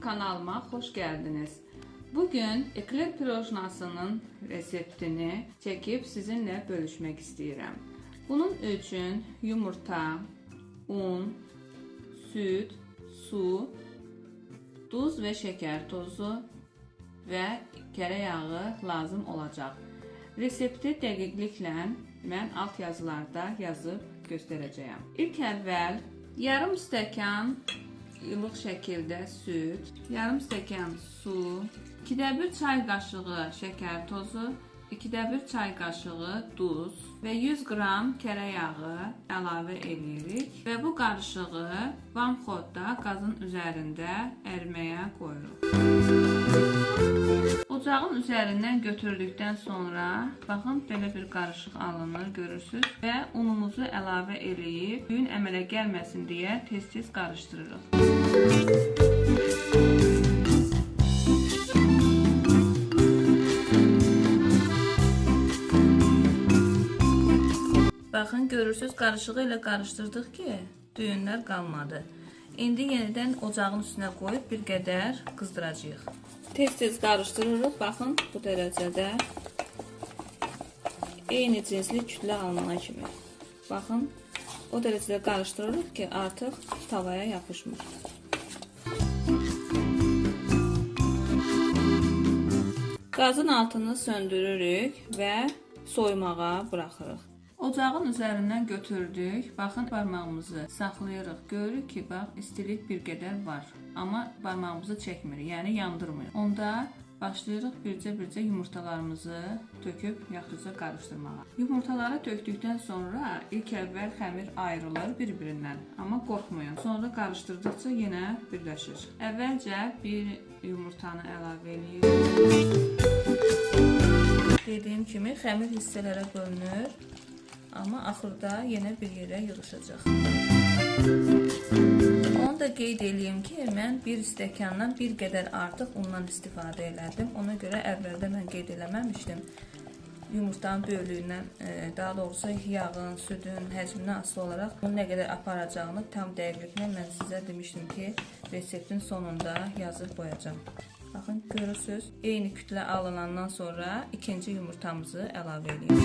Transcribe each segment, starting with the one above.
kanalıma hoş geldiniz. Bugün ekler pirojnasının reseptini çekip sizinle bölüşmek istedim. Bunun için yumurta, un, süt, su, duz ve şeker tozu ve tereyağı lazım olacak. Resepti dəqiqliklə mən alt yazılarda yazıb göstərəcəyəm. İlk əvvəl yarım stəkan ılıq şəkildə süd, yarım stəkan su, 2də 1 çay qaşığı şəkər tozu, 2də 1 çay qaşığı duz və 100 qram kərə yağı əlavə edirik və bu qarışığı vanxodda qazın üzərində əriməyə qoyuruq. Ocağın üzərindən götürdükdən sonra baxın belə bir qarışıq alınır, görürsüz və unumuzu əlavə eləyib düyün əmələ gəlməsin deyə tez-tez qarışdırırıq. Baxın görürsüz qarışığı ilə qarışdırdıq ki, düyünlər qalmadı. İndi yenidən ocağın üstünə qoyub bir qədər qızdıracağıq. Tez-tez qarışdırırıq. Baxın bu dərəcədə eyni cinsli kütlə alınana kimi. Baxın o dərəcədə qarışdırırıq ki, artıq tavaya yapışmır. Qazın altını söndürürük və soymağa buraxırıq. Ocağın üzərindən götürdük. Baxın barmağımızı saxlayırıq. Görürük ki, bax istilik bir qədər var, amma barmağımızı çəkmir, yəni yandırmır. Onda başlayırıq bircə-bircə yumurtalarımızı töküb yaxşıca qarışdırmağa. Yumurtaları tökdükdən sonra ilk əvvəl xəmir ayrılır bir-birindən, amma qorxmayın. Sonra qarışdırdıqca yenə birləşir. Əvvəlcə bir yumurtanı əlavə edirik. Dediyim kimi xəmir hissələrə bölünür. Amma axırda yenə bir yerə yığışacaq. Onu da qeyd eləyim ki, mən bir stəkandan bir qədər artıq undan istifadə elədim. Ona görə əvvəldə mən qeyd eləməmişdim. Yumurtanın böyüklüyündən, e, daha doğrusu yağın, südün həcmindən asılı olaraq bunu nə qədər aparacağını tam dəqiqliklə mən sizə demişdim ki, reseptin sonunda yazıb qoyacağam. Baxın, görürsüz, eyni kütlə alınandan sonra ikinci yumurtamızı əlavə edirik.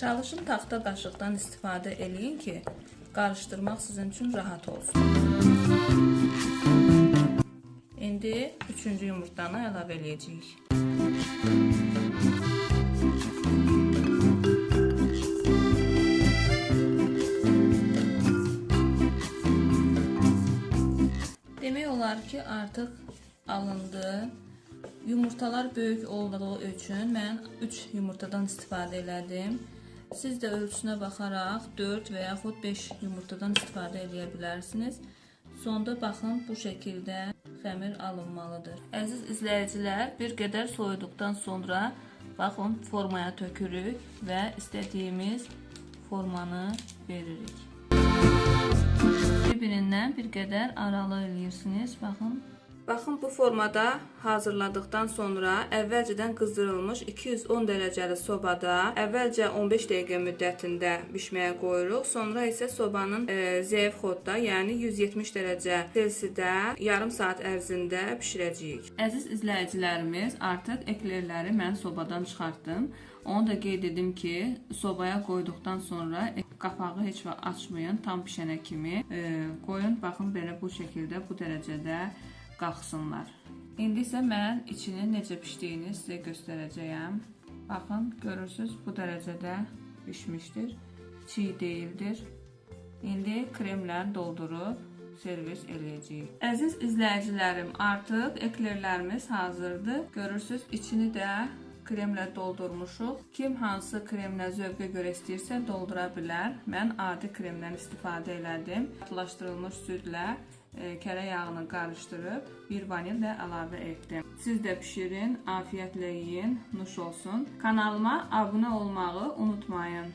Çalışın taxta qaşıqdan istifadə eləyin ki, qarışdırmaq sizin üçün rahat olsun. İndi üçüncü yumurtanı əlavə eləyəcəyik. Olar ki, artıq alındı. Yumurtalar böyük olduğu üçün mən 3 yumurtadan istifadə elədim. Siz də ölçüsünə baxaraq 4 və yaxud 5 yumurtadan istifadə edə bilərsiniz. Sonda baxın bu şəkildə xəmir alınmalıdır. Əziz izləyicilər, bir qədər soyuduqdan sonra baxın formaya tökürük və istədiyimiz formanı veririk. Bir-birindən bir qədər aralı eləyirsiniz. Baxın Baxın bu formada hazırladıktan sonra əvvəlcədən qızdırılmış 210 dərəcəli sobada əvvəlcə 15 dəqiqə müddətində bişməyə qoyuruq. Sonra isə sobanın e, zəif xodda, yəni 170 dərəcə Selsidə yarım saat ərzində bişirəcəyik. Əziz izləyicilərimiz, artıq eklerləri mən sobadan çıxartdım. Onu da qeyd edim ki, sobaya qoyduqdan sonra qapağı heç vaxt açmayın, tam bişənə kimi e, qoyun. Baxın belə bu şəkildə, bu dərəcədə qalxsınlar. İndi isə mən içinin necə pişdiyini sizə göstərəcəyəm. Baxın, görürsüz, bu dərəcədə bişmişdir. Çiğ deyildir. İndi kremlə doldurub servis eləyəcəyik. Əziz izləyicilərim, artıq eklerlərimiz hazırdır. Görürsüz, içini də kremlə doldurmuşuq. Kim hansı kremlə zövqə görə istəyirsə doldura bilər. Mən adi kremdən istifadə elədim. Qatılaşdırılmış südlə kərə yağını qarışdırıb bir vanil də əlavə etdim. Siz də bişirin, afiyətlə yeyin, nuş olsun. Kanalıma abunə olmağı unutmayın.